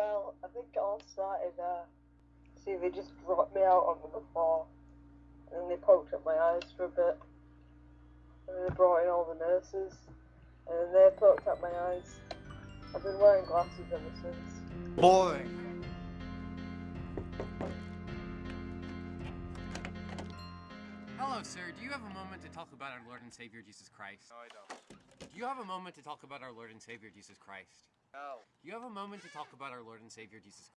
well, I think it all started, uh, see, they just dropped me out on the floor, and then they poked at my eyes for a bit, and then they brought in all the nurses, and then they poked at my eyes. I've been wearing glasses ever since. Boring. Hello, sir. Do you have a moment to talk about our Lord and Savior Jesus Christ? No, I don't. Do you have a moment to talk about our Lord and Savior Jesus Christ? Do you have a moment to talk about our Lord and Savior Jesus